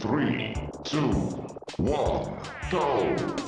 Three, two, one, go!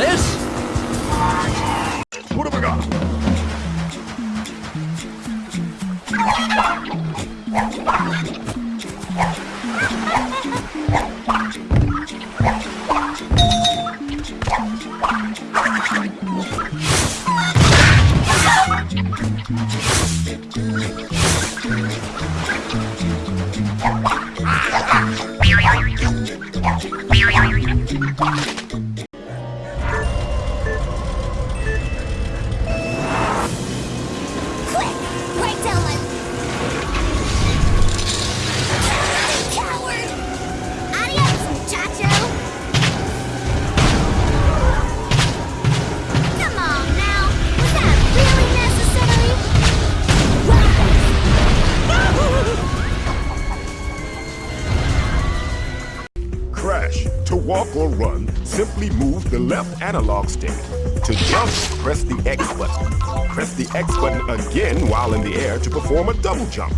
walk or run, simply move the left analog stick. To jump, press the X button. Press the X button again while in the air to perform a double jump.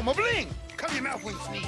Ow, my bling! Cover your mouth when you sneeze.